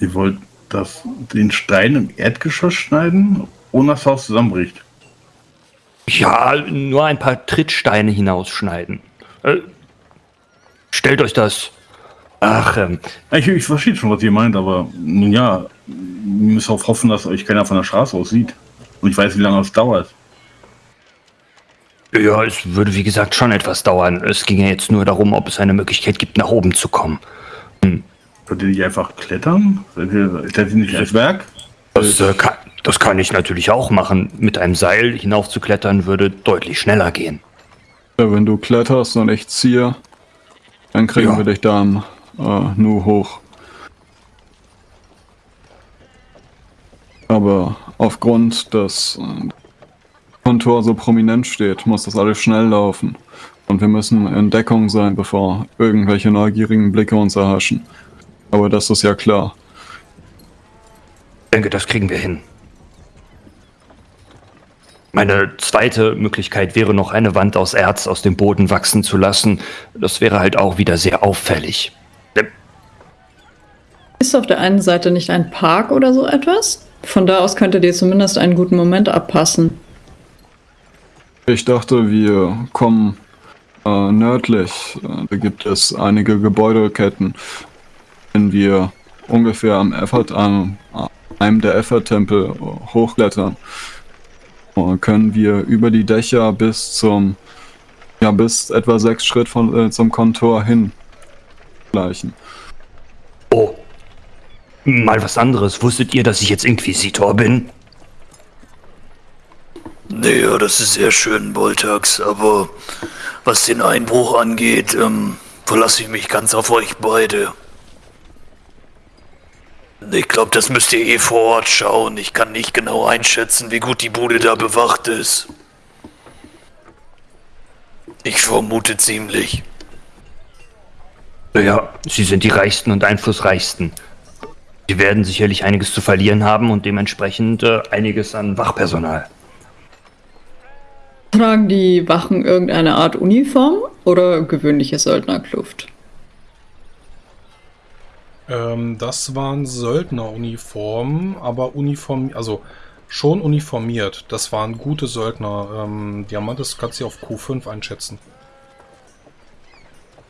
Ihr wollt das, den Stein im Erdgeschoss schneiden, ohne dass das Haus zusammenbricht? Ja, nur ein paar Trittsteine hinausschneiden. Äh, stellt euch das. Ach, ähm, Ich, ich verstehe schon, was ihr meint, aber nun ja, ihr müsst auch hoffen, dass euch keiner von der Straße aus sieht. Und ich weiß, wie lange das dauert. ja, es würde wie gesagt schon etwas dauern. Es ging ja jetzt nur darum, ob es eine Möglichkeit gibt, nach oben zu kommen. Könnt ihr nicht einfach klettern? Seid ihr, seid ihr nicht das Werk? Das, äh, kann, das kann ich natürlich auch machen. Mit einem Seil hinaufzuklettern würde deutlich schneller gehen. Ja, wenn du kletterst und ich ziehe, dann kriegen Ja. wir dich dann äh, nur hoch. Aber aufgrund, dass äh, Kontor so prominent steht, muss das alles schnell laufen. Und wir müssen in Deckung sein, bevor irgendwelche neugierigen Blicke uns erhaschen. Aber das ist ja klar. Ich denke, das kriegen wir hin. Meine zweite Möglichkeit wäre noch eine Wand aus Erz aus dem Boden wachsen zu lassen. Das wäre halt auch wieder sehr auffällig. Ist auf der einen Seite nicht ein Park oder so etwas? Von da aus könntet ihr zumindest einen guten Moment abpassen. Ich dachte, wir kommen äh, nördlich. Äh, Da gibt es einige Gebäudeketten. Wenn wir ungefähr am Effort, an einem der Effort-Tempel hochklettern, können wir über die Dächer bis zum, ja, bis etwa sechs Schritt von, äh, zum Kontor hin gleichen. Oh. Mal was anderes. Wusstet ihr, dass ich jetzt Inquisitor bin? Naja, das ist sehr schön, Boltax, aber was den Einbruch angeht, ähm, verlasse ich mich ganz auf euch beide. Ich glaube, das müsst ihr eh vor Ort schauen. Ich kann nicht genau einschätzen, wie gut die Bude da bewacht ist. Ich vermute ziemlich. Ja, sie sind die Reichsten und Einflussreichsten. Sie werden sicherlich einiges zu verlieren haben und dementsprechend äh, einiges an Wachpersonal. Tragen die Wachen irgendeine Art Uniform oder gewöhnliche Söldnerkluft? Ähm, das waren Söldneruniformen, aber uniform, also schon uniformiert. Das waren gute Söldner. Ähm, Diamantes kannst du auf Q5 einschätzen.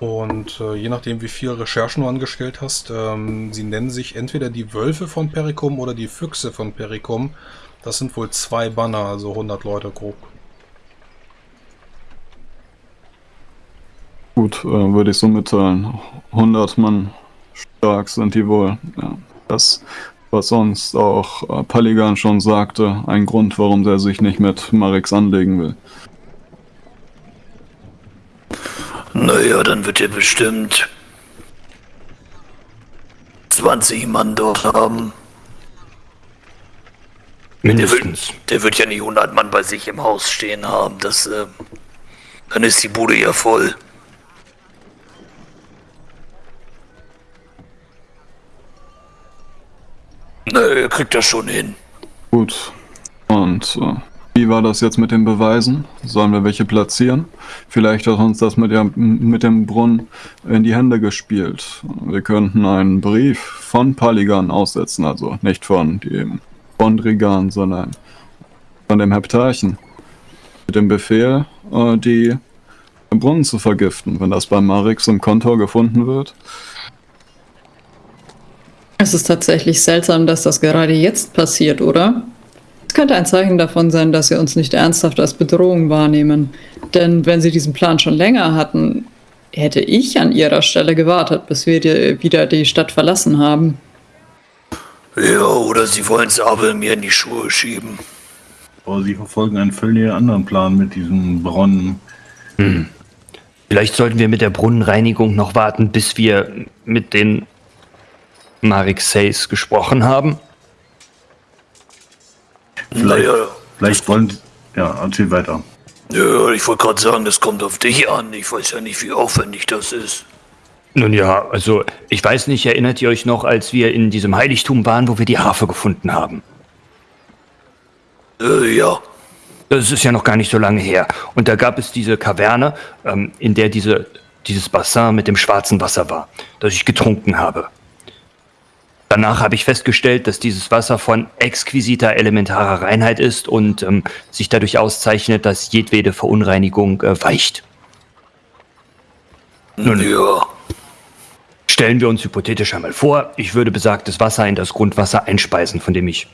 Und äh, je nachdem, wie viel Recherchen du angestellt hast, ähm, sie nennen sich entweder die Wölfe von Perikum oder die Füchse von Perikum. Das sind wohl zwei Banner, also 100 Leute grob. Gut, äh, würde ich so mitteilen. 100 Mann stark sind die wohl. Ja, das, was sonst auch äh, Paligan schon sagte, ein Grund, warum der sich nicht mit Marix anlegen will. Naja, dann wird er bestimmt 20 Mann dort haben. Der wird, Mindestens. der wird ja nicht 100 Mann bei sich im Haus stehen haben. Das, äh, dann ist die Bude ja voll. Na, er kriegt das schon hin. Gut. Und äh, wie war das jetzt mit den Beweisen? Sollen wir welche platzieren? Vielleicht hat uns das mit, der, mit dem Brunnen in die Hände gespielt. Wir könnten einen Brief von Paligan aussetzen, also nicht von dem Bondrigan, sondern von dem Heptarchen. Mit dem Befehl, äh, die Brunnen zu vergiften, wenn das bei Marix im Kontor gefunden wird. Es ist tatsächlich seltsam, dass das gerade jetzt passiert, oder? Es könnte ein Zeichen davon sein, dass sie uns nicht ernsthaft als Bedrohung wahrnehmen. Denn wenn sie diesen Plan schon länger hatten, hätte ich an ihrer Stelle gewartet, bis wir die, wieder die Stadt verlassen haben. Ja, oder sie wollen Sabel mir in die Schuhe schieben. Aber sie verfolgen einen völlig anderen Plan mit diesem Brunnen. Vielleicht sollten wir mit der Brunnenreinigung noch warten, bis wir mit den Marixeis gesprochen haben. Vielleicht, Naja, vielleicht wollen sie. Ja, erzähl weiter. ja, ich wollte gerade sagen, das kommt auf dich an. Ich weiß ja nicht, wie aufwendig das ist. Nun ja, also ich weiß nicht, erinnert ihr euch noch, als wir in diesem Heiligtum waren, wo wir die Harfe gefunden haben? Äh, ja. Das ist ja noch gar nicht so lange her. Und da gab es diese Kaverne, ähm, in der diese, dieses Bassin mit dem schwarzen Wasser war, das ich getrunken habe. Danach habe ich festgestellt, dass dieses Wasser von exquisiter elementarer Reinheit ist und ähm, sich dadurch auszeichnet, dass jedwede Verunreinigung äh, weicht. Nun, Ja. Stellen wir uns hypothetisch einmal vor, ich würde besagtes Wasser in das Grundwasser einspeisen, von dem ich,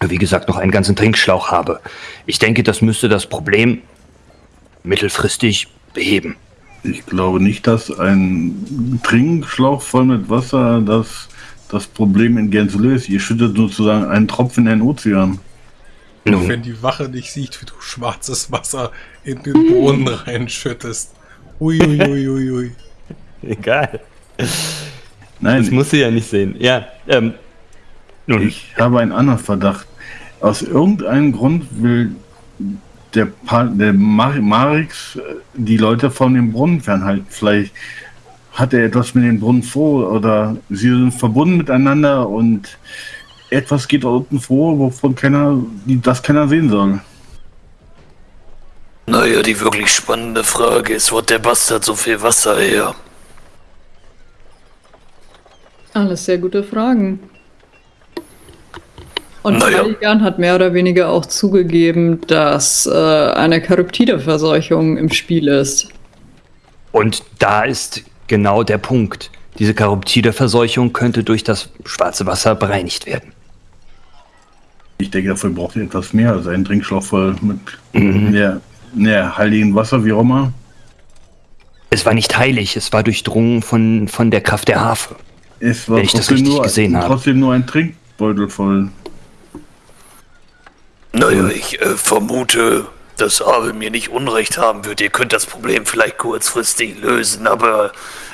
wie gesagt, noch einen ganzen Trinkschlauch habe. Ich denke, das müsste das Problem mittelfristig beheben. Ich glaube nicht, dass ein Trinkschlauch voll mit Wasser das, das Problem in Gänze löst. Ihr schüttet sozusagen einen Tropfen in den Ozean. Nun, Wenn die Wache nicht sieht, wie du schwarzes Wasser in den Brunnen reinschüttest. Uiuiuiui. Ui, ui. egal. Nein, Das muss sie ja nicht sehen. Ja, ähm, nun, ich habe einen anderen Verdacht. Aus irgendeinem Grund will der, pa der Mar Marix äh, die Leute von dem Brunnen fernhalten. Vielleicht hat er etwas mit dem Brunnen vor oder sie sind verbunden miteinander und etwas geht da unten vor, wovon keiner, das keiner sehen soll. Naja, die wirklich spannende Frage ist, wo hat der Bastard so viel Wasser her? Alles sehr gute Fragen. Und Naja. Caligan hat mehr oder weniger auch zugegeben, dass äh, eine Charyptide-Verseuchung im Spiel ist. und da ist genau der Punkt. Diese Charoptide-Verseuchung könnte durch das schwarze Wasser bereinigt werden. Ich denke, dafür braucht ihr etwas mehr als einen Trinkschlauch voll mit mehr, mehr heiligen Wasser, wie auch immer. Es war nicht heilig, es war durchdrungen von, von der Kraft der Harfe. Es war Wenn ich das trotzdem richtig nur, gesehen habe. trotzdem nur ein Trinkbeutel voll. Naja, ich äh, vermute, dass Abel mir nicht Unrecht haben wird. Ihr könnt das Problem vielleicht kurzfristig lösen, aber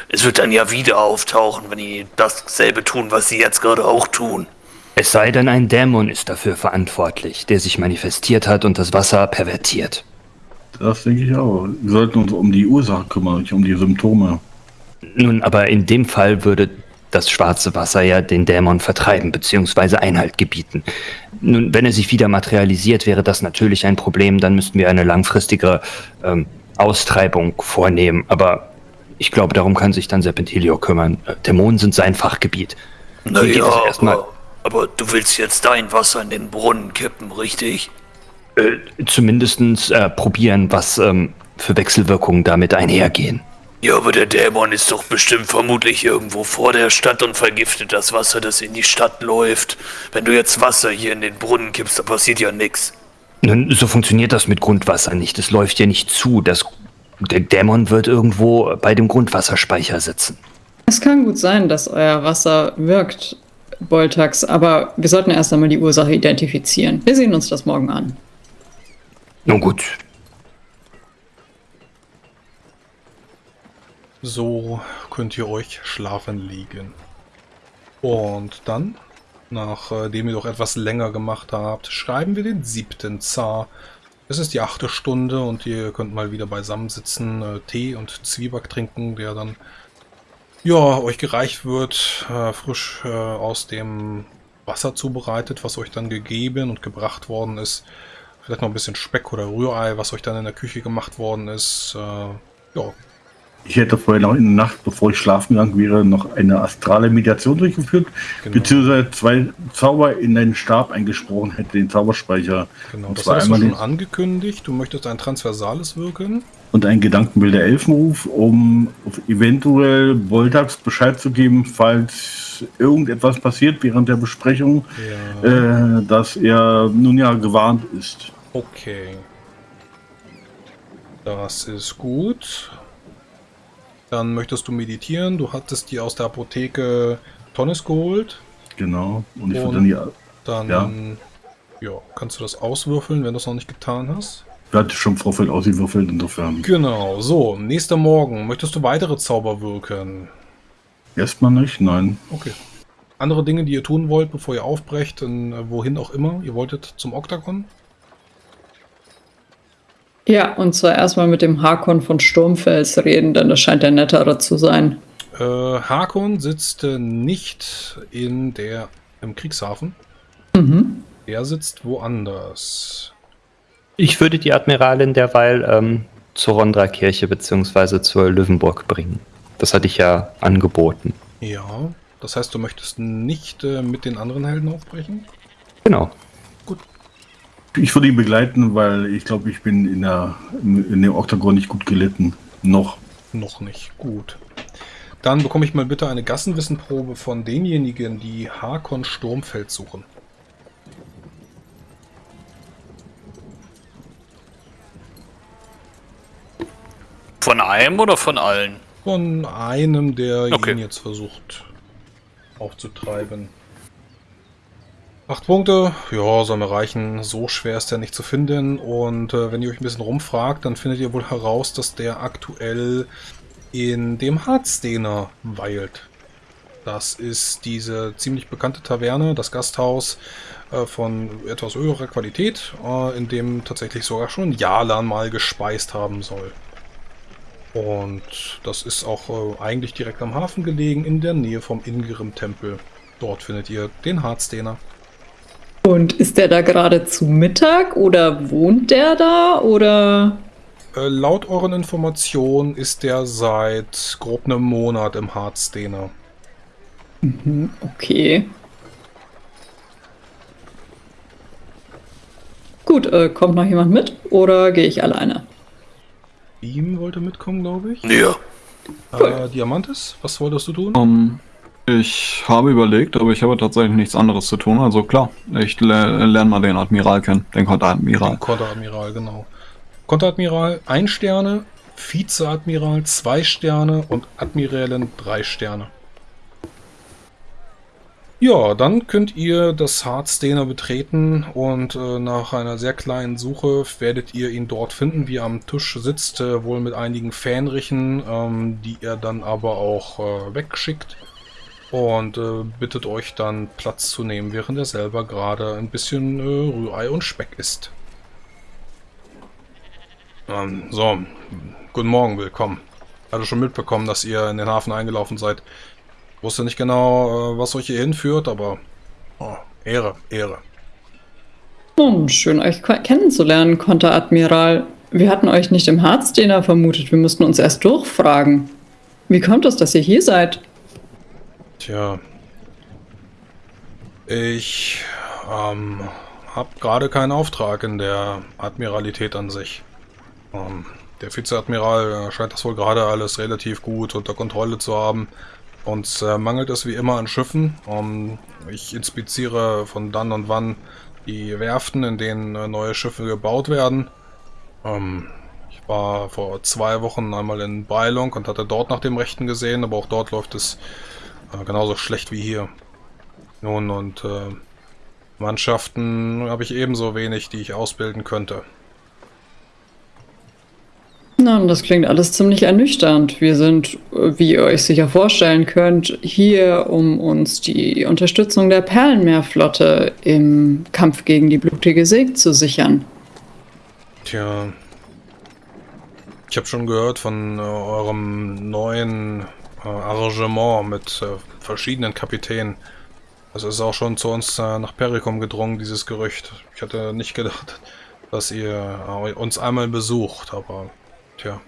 es wird dann ja wieder auftauchen, wenn die dasselbe tun, was sie jetzt gerade auch tun. Es sei denn, ein Dämon ist dafür verantwortlich, der sich manifestiert hat und das Wasser pervertiert. Das denke ich auch. Wir sollten uns um die Ursache kümmern, nicht um die Symptome. Nun, aber in dem Fall würde das schwarze Wasser ja den Dämon vertreiben bzw. Einhalt gebieten. Nun, wenn er sich wieder materialisiert, wäre das natürlich ein Problem. Dann müssten wir eine langfristige ähm, Austreibung vornehmen. Aber ich glaube, darum kann sich dann Serpentilio kümmern. Äh, Dämonen sind sein Fachgebiet. Naja, aber, aber du willst jetzt dein Wasser in den Brunnen kippen, richtig? äh, zumindest äh, probieren, was ähm, für Wechselwirkungen damit einhergehen. Ja, aber der Dämon ist doch bestimmt vermutlich irgendwo vor der Stadt und vergiftet das Wasser, das in die Stadt läuft. Wenn du jetzt Wasser hier in den Brunnen kippst, da passiert ja nichts. Nun, so funktioniert das mit Grundwasser nicht. Es läuft ja nicht zu. Das, der Dämon wird irgendwo bei dem Grundwasserspeicher sitzen. Es kann gut sein, dass euer Wasser wirkt, Boltax, aber wir sollten erst einmal die Ursache identifizieren. Wir sehen uns das morgen an. Nun gut, So könnt ihr euch schlafen legen. Und dann, nachdem ihr doch etwas länger gemacht habt, schreiben wir den siebten Zar. Es ist die achte Stunde und ihr könnt mal wieder beisammen sitzen, äh, Tee und Zwieback trinken, der dann ja, euch gereicht wird, äh, frisch äh, aus dem Wasser zubereitet, was euch dann gegeben und gebracht worden ist. Vielleicht noch ein bisschen Speck oder Rührei, was euch dann in der Küche gemacht worden ist. Ja, Ich hätte vorher noch in der Nacht, bevor ich schlafen gegangen wäre, noch eine astrale Meditation durchgeführt, Genau. beziehungsweise zwei Zauber in den Stab eingesprochen hätte, den Zauberspeicher. Genau, und das hast du schon angekündigt. Du möchtest ein transversales wirken. und ein Gedankenbilder Elfenruf, um eventuell Boltax Bescheid zu geben, falls irgendetwas passiert während der Besprechung, Ja. äh, dass er nun ja gewarnt ist. Okay. Das ist gut. Dann möchtest du meditieren. Du hattest dir aus der Apotheke Tonnes geholt. Genau. Und ich würde dann die, Dann Ja. ja. kannst du das auswürfeln, wenn du es noch nicht getan hast. ich hatte schon im Vorfeld ausgewürfelt, insofern. Genau, so, nächster Morgen. Möchtest du weitere Zauber wirken? Erstmal nicht, nein. Okay. Andere Dinge, die ihr tun wollt, bevor ihr aufbrecht, in, äh, wohin auch immer. Ihr wolltet zum Oktagon? Ja, und zwar erstmal mit dem Hakon von Sturmfels reden, denn das scheint der nettere zu sein. Äh, Hakon sitzt äh, nicht in der, im Kriegshafen. Mhm. Er sitzt woanders. ich würde die Admiralin derweil ähm, zur Rondra-Kirche bzw. zur Löwenburg bringen. Das hatte ich ja angeboten. Ja. Das heißt, du möchtest nicht äh, mit den anderen Helden aufbrechen? Genau. Ich würde ihn begleiten, weil ich glaube, ich bin in, der, in dem Oktagon nicht gut gelitten. Noch. Noch nicht. Gut. Dann bekomme ich mal bitte eine Gassenwissenprobe von denjenigen, die Hakon Sturmfeld suchen. Von einem oder von allen? Von einem, der Okay. ihn jetzt versucht aufzutreiben. Acht Punkte, ja, soll mir reichen. So schwer ist der nicht zu finden. Und äh, wenn ihr euch ein bisschen rumfragt, dann findet ihr wohl heraus, dass der aktuell in dem Harzdener weilt. Das ist diese ziemlich bekannte Taverne, das Gasthaus äh, von etwas höherer Qualität, äh, in dem tatsächlich sogar schon Jalan mal gespeist haben soll. Und das ist auch äh, eigentlich direkt am Hafen gelegen, in der Nähe vom Ingrim-Tempel. Dort findet ihr den Harzdener. Und ist der da gerade zu Mittag oder wohnt der da oder? Äh, laut euren Informationen ist der seit grob einem Monat im Harzdener. Okay. Gut, äh, kommt noch jemand mit oder gehe ich alleine? Ihm wollte mitkommen, glaube ich. Ja. Äh, Diamantis, was wolltest du tun? Ähm, ich habe überlegt, aber ich habe tatsächlich nichts anderes zu tun. Also klar, ich le lerne mal den Admiral kennen, den Konteradmiral. Den Konteradmiral, genau. Konteradmiral 1 Sterne, Vizeadmiral 2 Sterne und Admiralin 3 Sterne. Ja, dann könnt ihr das Hardstainer betreten und äh, nach einer sehr kleinen Suche werdet ihr ihn dort finden, wie er am Tisch sitzt, äh, wohl mit einigen Fähnrichen, ähm, die er dann aber auch äh, wegschickt und äh, bittet euch dann Platz zu nehmen, während er selber gerade ein bisschen äh, Rührei und Speck isst. Ähm, so, guten Morgen, willkommen. Hatte schon mitbekommen, dass ihr in den Hafen eingelaufen seid. Wusste nicht genau, äh, was euch hier hinführt, aber oh, Ehre, Ehre. Nun, schön euch ke- kennenzulernen, Konteradmiral. Wir hatten euch nicht im Harzdener vermutet, wir mussten uns erst durchfragen. Wie kommt es, dass ihr hier seid? Tja. Ich ähm, habe gerade keinen Auftrag in der Admiralität an sich. Ähm, der Vizeadmiral äh, scheint das wohl gerade alles relativ gut unter Kontrolle zu haben. Uns äh, mangelt es wie immer an Schiffen. Ähm, ich inspiziere von dann und wann die Werften, in denen äh, neue Schiffe gebaut werden. Ähm, ich war vor zwei Wochen einmal in Beilung und hatte dort nach dem Rechten gesehen, aber auch dort läuft es äh, genauso schlecht wie hier. Nun, und äh, Mannschaften habe ich ebenso wenig, die ich ausbilden könnte. Na, das klingt alles ziemlich ernüchternd. Wir sind, äh, wie ihr euch sicher vorstellen könnt, hier, um uns die Unterstützung der Perlenmeerflotte im Kampf gegen die blutige See zu sichern. Tja. Ich habe schon gehört von äh, eurem neuen Arrangement mit äh, verschiedenen Kapitänen. Das ist auch schon zu uns äh, nach Perikum gedrungen, dieses Gerücht. Ich hatte nicht gedacht, dass ihr äh, uns einmal besucht, aber tja.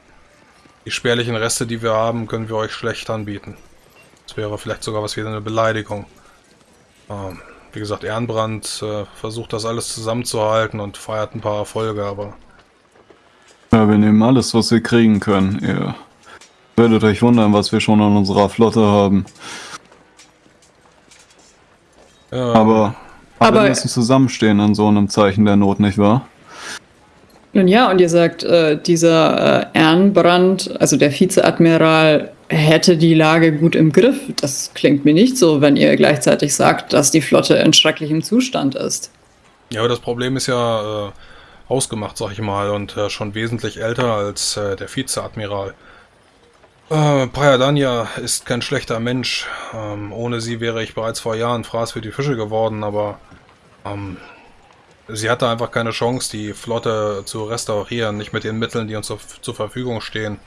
Die spärlichen Reste, die wir haben, können wir euch schlecht anbieten. Das wäre vielleicht sogar was wie eine Beleidigung. Ähm, wie gesagt, Ehrenbrand äh, versucht das alles zusammenzuhalten und feiert ein paar Erfolge, aber Ja, wir nehmen alles, was wir kriegen können. Ihr werdet euch wundern, was wir schon an unserer Flotte haben. Ja, Aber Aber- alle müssen zusammenstehen in so einem Zeichen der Not, nicht wahr? Nun ja, und ihr sagt, äh, dieser äh, Ehrenbrand, also der Vizeadmiral, hätte die Lage gut im Griff. Das klingt mir nicht so, wenn ihr gleichzeitig sagt, dass die Flotte in schrecklichem Zustand ist. Ja, aber das Problem ist ja äh, ausgemacht, sag ich mal, und äh, schon wesentlich älter als äh, der Vizeadmiral. Äh, Payadanya ist kein schlechter Mensch. Ähm, ohne sie wäre ich bereits vor Jahren Fraß für die Fische geworden, aber ähm, sie hatte einfach keine Chance, die Flotte zu restaurieren, nicht mit den Mitteln, die uns zur, zur Verfügung stehen.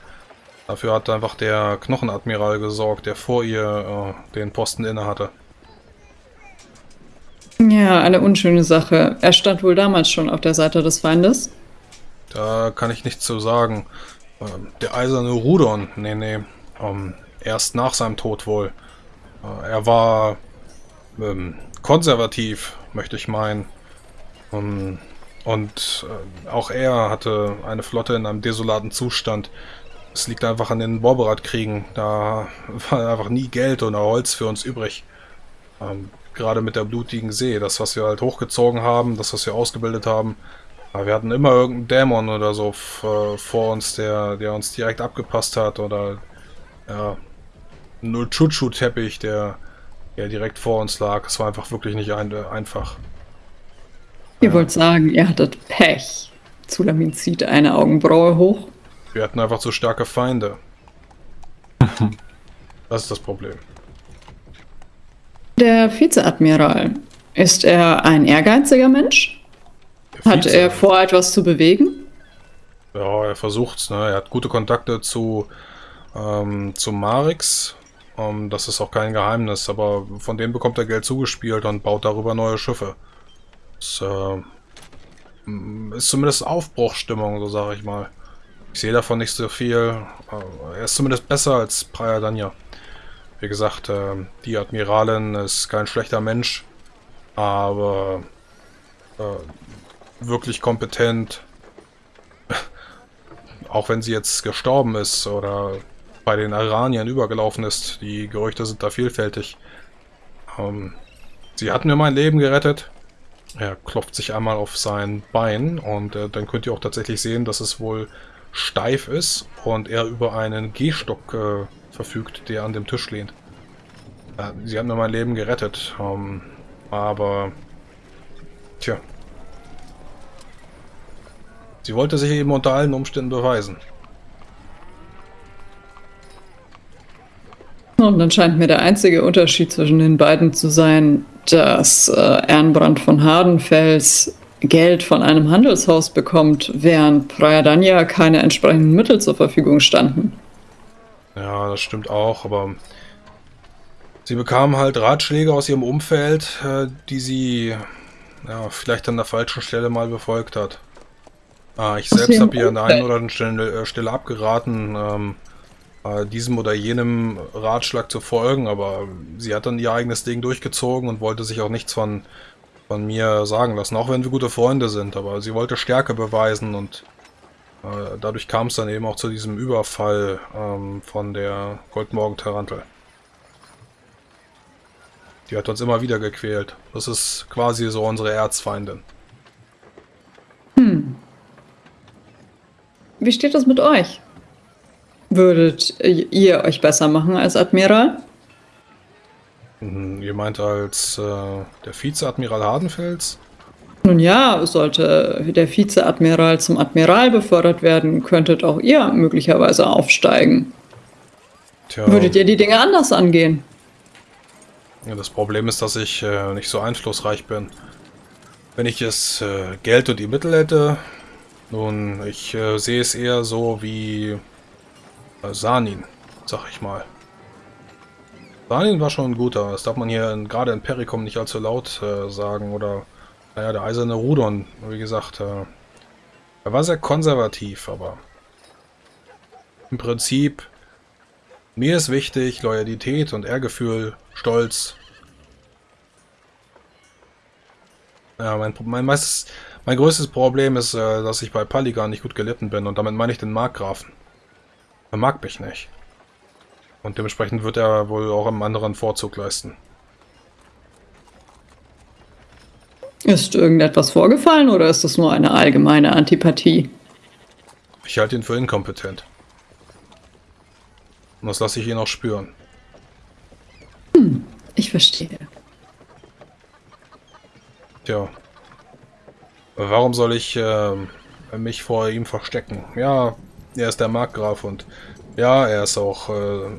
Dafür hat einfach der Knochenadmiral gesorgt, der vor ihr äh, den Posten innehatte. Ja, eine unschöne Sache. Er stand wohl damals schon auf der Seite des Feindes. Da kann ich nichts zu sagen. Ähm, Der eiserne Rudon, nee, nee, ähm, erst nach seinem Tod wohl. Äh, er war ähm, konservativ, möchte ich meinen. Um, und äh, auch er hatte eine Flotte in einem desolaten Zustand. Es liegt einfach an den Borberat-Kriegen. Da war einfach nie Geld oder Holz für uns übrig. Ähm, gerade mit der blutigen See. Das, was wir halt hochgezogen haben, das, was wir ausgebildet haben. Aber wir hatten immer irgendeinen Dämon oder so äh, vor uns, der, der uns direkt abgepasst hat. Oder ja, null Chuchu-Teppich, der, der direkt vor uns lag. Es war einfach wirklich nicht ein, einfach. Ihr wollt sagen, ihr hattet Pech. Zulamin zieht eine Augenbraue hoch. Wir hatten einfach zu starke Feinde. Das ist das Problem. Der Vizeadmiral, ist er ein ehrgeiziger Mensch? Hat er vor, etwas zu bewegen? Ja, er versucht's. Ne? Er hat gute Kontakte zu, ähm, zu Marix. Um, das ist auch kein Geheimnis, aber von dem bekommt er Geld zugespielt und baut darüber neue Schiffe. Das äh, ist zumindest Aufbruchstimmung, so sage ich mal. Ich sehe davon nicht so viel. Er ist zumindest besser als Praia Danja. Wie gesagt, äh, die Admiralin ist kein schlechter Mensch, aber äh, wirklich kompetent. Auch wenn sie jetzt gestorben ist oder bei den Iraniern übergelaufen ist. Die Gerüchte sind da vielfältig. Ähm, sie hat mir mein Leben gerettet. Er klopft sich einmal auf sein Bein und äh, dann könnt ihr auch tatsächlich sehen, dass es wohl steif ist und er über einen Gehstock äh, verfügt, der an dem Tisch lehnt. Äh, sie hat mir mein Leben gerettet, ähm, aber tja. Sie wollte sich eben unter allen Umständen beweisen. Und dann scheint mir der einzige Unterschied zwischen den beiden zu sein, dass äh, Ernbrand von Hardenfels Geld von einem Handelshaus bekommt, während Prayadanya keine entsprechenden Mittel zur Verfügung standen. Ja, das stimmt auch, aber sie bekam halt Ratschläge aus ihrem Umfeld, äh, die sie ja, vielleicht an der falschen Stelle mal befolgt hat. Ah, ich selbst habe ihr an der einen oder anderen Stelle, äh, Stelle abgeraten, ähm, äh, diesem oder jenem Ratschlag zu folgen, aber sie hat dann ihr eigenes Ding durchgezogen und wollte sich auch nichts von, von mir sagen lassen, auch wenn wir gute Freunde sind, aber sie wollte Stärke beweisen und äh, dadurch kam es dann eben auch zu diesem Überfall ähm, von der Goldmorgen-Tarantel. Die hat uns immer wieder gequält. Das ist quasi so unsere Erzfeindin. Hm. Wie steht das mit euch? Würdet ihr euch besser machen als Admiral? Hm, ihr meint als äh, der Vizeadmiral Hardenfels? Nun ja, sollte der Vizeadmiral zum Admiral befördert werden, könntet auch ihr möglicherweise aufsteigen. Tja. Würdet ihr die Dinge anders angehen? Ja, das Problem ist, dass ich äh, nicht so einflussreich bin. Wenn ich es äh, Geld und die Mittel hätte, nun, ich äh, sehe es eher so wie äh, Sanin, sag ich mal. Sanin war schon ein guter. Das darf man hier gerade in Pericom nicht allzu laut äh, sagen. Oder, naja, der eiserne Rudon, wie gesagt. Äh, er war sehr konservativ, aber im Prinzip, mir ist wichtig Loyalität und Ehrgefühl, Stolz. Ja, mein, mein, meistes, mein größtes Problem ist, äh, dass ich bei Paligan nicht gut gelitten bin und damit meine ich den Markgrafen. Er mag mich nicht. Und dementsprechend wird er wohl auch einem anderen Vorzug leisten. Ist irgendetwas vorgefallen oder ist das nur eine allgemeine Antipathie? Ich halte ihn für inkompetent. Und das lasse ich ihn auch spüren. Hm, ich verstehe. Tja. Warum soll ich äh, mich vor ihm verstecken? Ja, er ist der Markgraf und ja, er ist auch äh,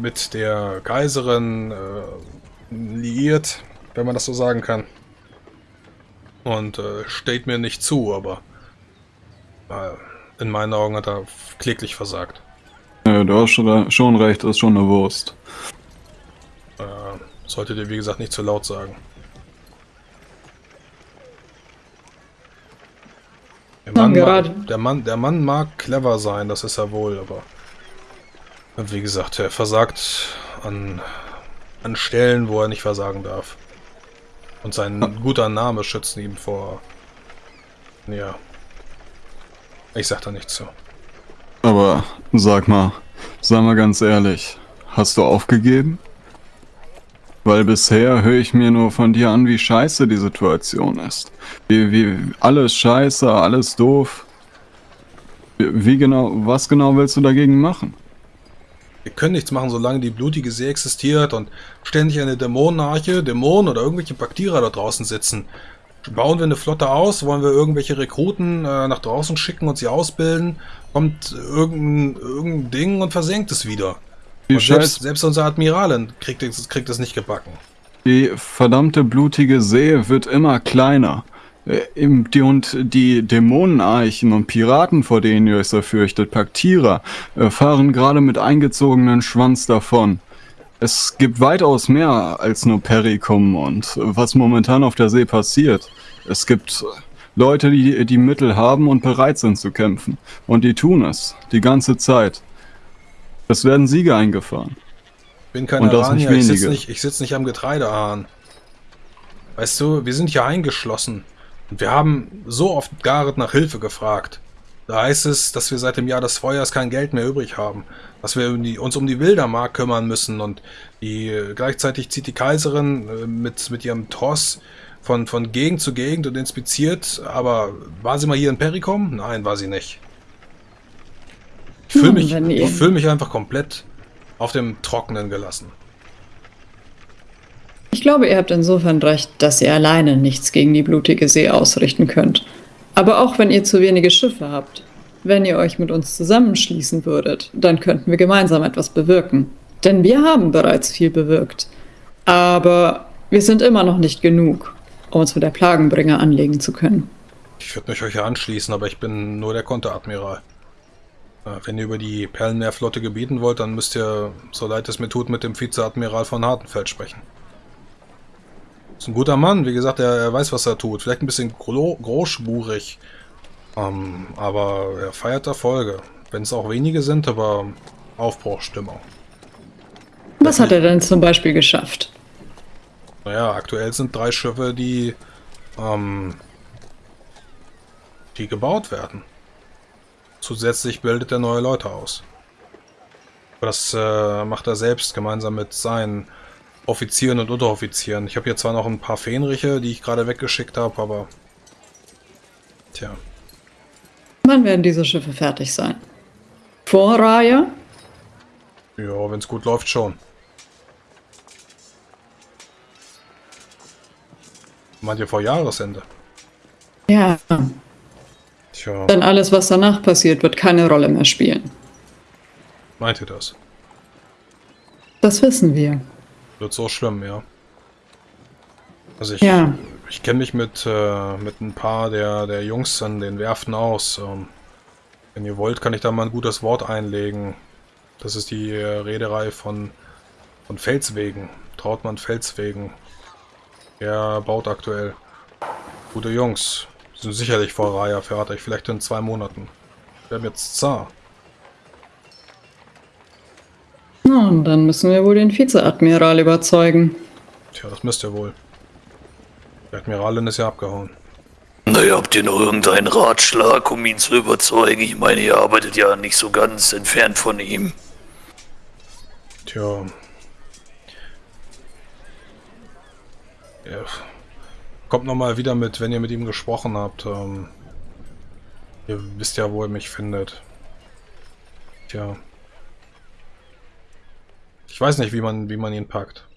mit der Kaiserin äh, liiert, wenn man das so sagen kann. Und äh, steht mir nicht zu, aber äh, in meinen Augen hat er kläglich versagt. Ja, du hast schon, schon recht, das ist schon eine Wurst. Äh, solltet ihr, wie gesagt, nicht zu laut sagen. Der Mann, mag, der, Mann, der Mann mag clever sein, das ist er wohl, aber wie gesagt, er versagt an an Stellen, wo er nicht versagen darf. Und sein guter Name schützt ihn vor. Ja. Ich sag da nichts zu. Aber sag mal, sag mal ganz ehrlich, hast du aufgegeben? Weil bisher höre ich mir nur von dir an, wie scheiße die Situation ist. Wie, wie, alles scheiße, alles doof. Wie, wie genau, was genau willst du dagegen machen? Wir können nichts machen, solange die blutige See existiert und ständig eine Dämonenarche, Dämonen oder irgendwelche Baktierer da draußen sitzen. Bauen wir eine Flotte aus, wollen wir irgendwelche Rekruten äh, nach draußen schicken und sie ausbilden, kommt irgendein, irgendein Ding und versenkt es wieder. Die, selbst, selbst unser Admiralin kriegt es, kriegt es nicht gebacken. die verdammte blutige See wird immer kleiner. Äh, und die Dämonenarchen und Piraten, vor denen ihr euch so fürchtet, Paktierer, äh, fahren gerade mit eingezogenen Schwanz davon. Es gibt weitaus mehr als nur Perikum und was momentan auf der See passiert. Es gibt äh, Leute, die die Mittel haben und bereit sind zu kämpfen. Und die tun es. Die ganze Zeit. Es werden Siege eingefahren. bin kein Und Aranier, ich sitze nicht, ich sitz nicht am Getreidehahn. Weißt du, wir sind hier eingeschlossen. Und wir haben so oft Gareth nach Hilfe gefragt. Da heißt es, dass wir seit dem Jahr des Feuers kein Geld mehr übrig haben. Dass wir uns um die Wildermark kümmern müssen. Und die äh, gleichzeitig zieht die Kaiserin äh, mit, mit ihrem Tross von, von Gegend zu Gegend und inspiziert. Aber war sie mal hier in Perikom? Nein, war sie nicht. Ich fühle Hm, mich, ich fühl mich einfach komplett auf dem Trockenen gelassen. Ich glaube, ihr habt insofern recht, dass ihr alleine nichts gegen die blutige See ausrichten könnt. Aber auch wenn ihr zu wenige Schiffe habt, wenn ihr euch mit uns zusammenschließen würdet, dann könnten wir gemeinsam etwas bewirken. Denn wir haben bereits viel bewirkt. Aber wir sind immer noch nicht genug, um uns mit der Plagenbringer anlegen zu können. Ich würde mich euch ja anschließen, aber ich bin nur der Konteradmiral. Äh, Wenn ihr über die Perlenmeerflotte gebieten wollt, dann müsst ihr, so leid es mir tut, mit dem Vizeadmiral von Hartenfeld sprechen. Ist ein guter Mann, wie gesagt, er, er weiß, was er tut. Vielleicht ein bisschen gro großspurig. Ähm, aber er feiert Erfolge. Wenn es auch wenige sind, aber Aufbruchstimmung. Was hat er denn zum Beispiel geschafft? Naja, aktuell sind drei Schiffe, die, ähm, die gebaut werden. Zusätzlich bildet er neue Leute aus. Das äh, macht er selbst gemeinsam mit seinen Offizieren und Unteroffizieren. Ich habe hier zwar noch ein paar Fähnriche, die ich gerade weggeschickt habe, aber... Tja, Wann werden diese Schiffe fertig sein? Vor Raya? ja, wenn es gut läuft, schon. Meint ihr vor Jahresende? Ja. Tja, Denn alles, was danach passiert, wird keine Rolle mehr spielen. meint ihr das? Das wissen wir. Wird so schlimm, ja. Also ich, Ja. ich kenne mich mit, äh, mit ein paar der, der Jungs an den Werften aus. Ähm, wenn ihr wollt, kann ich da mal ein gutes Wort einlegen. Das ist die äh, Reederei von, von Felswegen. Trautmann Felswegen. Er baut aktuell. Gute Jungs. Sind sicherlich vor Raya fertig. Vielleicht in zwei Monaten. Wir haben jetzt Zar. Na, und dann müssen wir wohl den Vizeadmiral überzeugen. Tja, das müsst ihr wohl. Die Admiralin ist ja abgehauen. Naja, habt ihr noch irgendeinen Ratschlag, um ihn zu überzeugen? Ich meine, ihr arbeitet ja nicht so ganz entfernt von ihm. Tja. Ja. Kommt nochmal wieder mit, wenn ihr mit ihm gesprochen habt. Ähm, ihr wisst ja, wo er mich findet. Tja. Ich weiß nicht, wie man, wie man ihn packt.